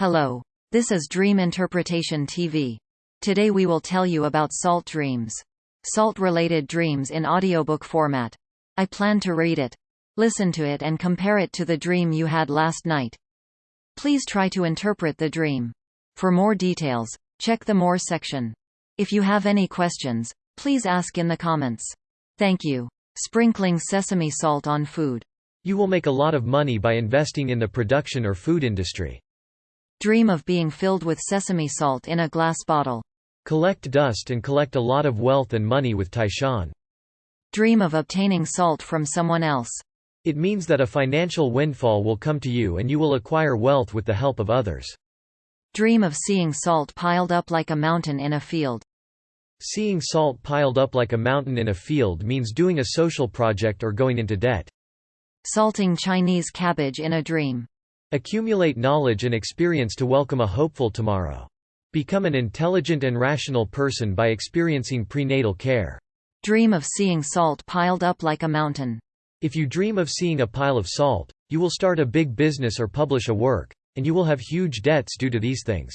Hello. This is Dream Interpretation TV. Today we will tell you about salt dreams. Salt-related dreams in audiobook format. I plan to read it. Listen to it and compare it to the dream you had last night. Please try to interpret the dream. For more details, check the More section. If you have any questions, please ask in the comments. Thank you. Sprinkling sesame salt on food. You will make a lot of money by investing in the production or food industry. Dream of being filled with sesame salt in a glass bottle. Collect dust and collect a lot of wealth and money with Taishan. Dream of obtaining salt from someone else. It means that a financial windfall will come to you and you will acquire wealth with the help of others. Dream of seeing salt piled up like a mountain in a field. Seeing salt piled up like a mountain in a field means doing a social project or going into debt. Salting Chinese cabbage in a dream. Accumulate knowledge and experience to welcome a hopeful tomorrow. Become an intelligent and rational person by experiencing prenatal care. Dream of seeing salt piled up like a mountain. If you dream of seeing a pile of salt, you will start a big business or publish a work, and you will have huge debts due to these things.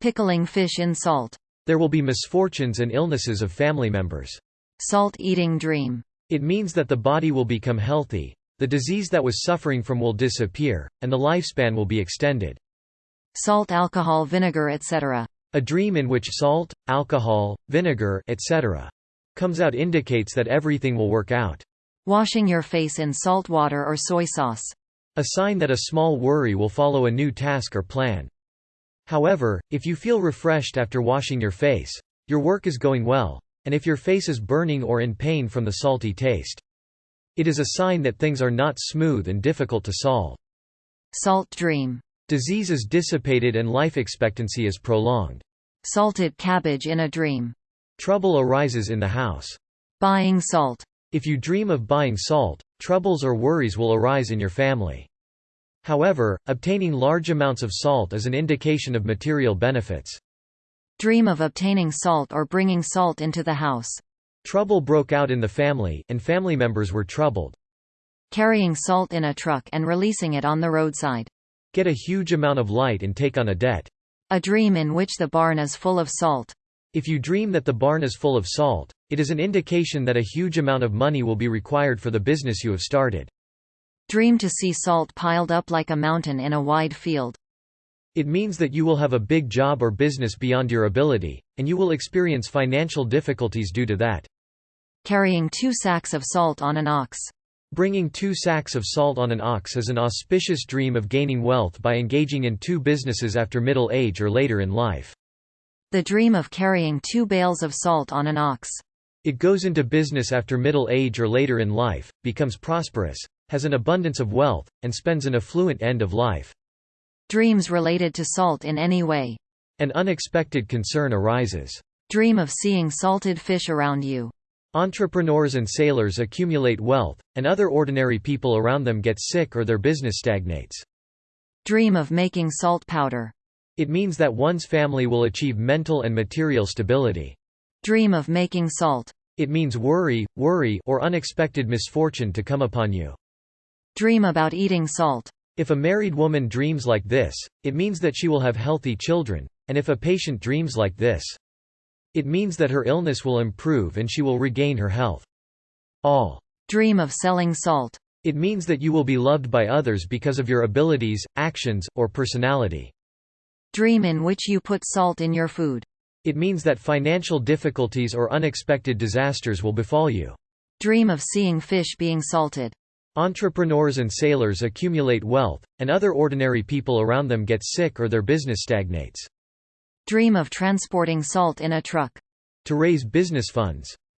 Pickling fish in salt. There will be misfortunes and illnesses of family members. Salt-eating dream. It means that the body will become healthy, the disease that was suffering from will disappear, and the lifespan will be extended. Salt alcohol vinegar etc. A dream in which salt, alcohol, vinegar etc. comes out indicates that everything will work out. Washing your face in salt water or soy sauce. A sign that a small worry will follow a new task or plan. However, if you feel refreshed after washing your face, your work is going well, and if your face is burning or in pain from the salty taste, it is a sign that things are not smooth and difficult to solve. Salt dream. Disease is dissipated and life expectancy is prolonged. Salted cabbage in a dream. Trouble arises in the house. Buying salt. If you dream of buying salt, troubles or worries will arise in your family. However, obtaining large amounts of salt is an indication of material benefits. Dream of obtaining salt or bringing salt into the house. Trouble broke out in the family, and family members were troubled. Carrying salt in a truck and releasing it on the roadside. Get a huge amount of light and take on a debt. A dream in which the barn is full of salt. If you dream that the barn is full of salt, it is an indication that a huge amount of money will be required for the business you have started. Dream to see salt piled up like a mountain in a wide field. It means that you will have a big job or business beyond your ability, and you will experience financial difficulties due to that. Carrying two sacks of salt on an ox. Bringing two sacks of salt on an ox is an auspicious dream of gaining wealth by engaging in two businesses after middle age or later in life. The dream of carrying two bales of salt on an ox. It goes into business after middle age or later in life, becomes prosperous, has an abundance of wealth, and spends an affluent end of life. Dreams related to salt in any way. An unexpected concern arises. Dream of seeing salted fish around you. Entrepreneurs and sailors accumulate wealth, and other ordinary people around them get sick or their business stagnates. Dream of making salt powder. It means that one's family will achieve mental and material stability. Dream of making salt. It means worry, worry or unexpected misfortune to come upon you. Dream about eating salt. If a married woman dreams like this, it means that she will have healthy children, and if a patient dreams like this, it means that her illness will improve and she will regain her health. All. Dream of selling salt. It means that you will be loved by others because of your abilities, actions, or personality. Dream in which you put salt in your food. It means that financial difficulties or unexpected disasters will befall you. Dream of seeing fish being salted. Entrepreneurs and sailors accumulate wealth, and other ordinary people around them get sick or their business stagnates. Dream of transporting salt in a truck. To raise business funds.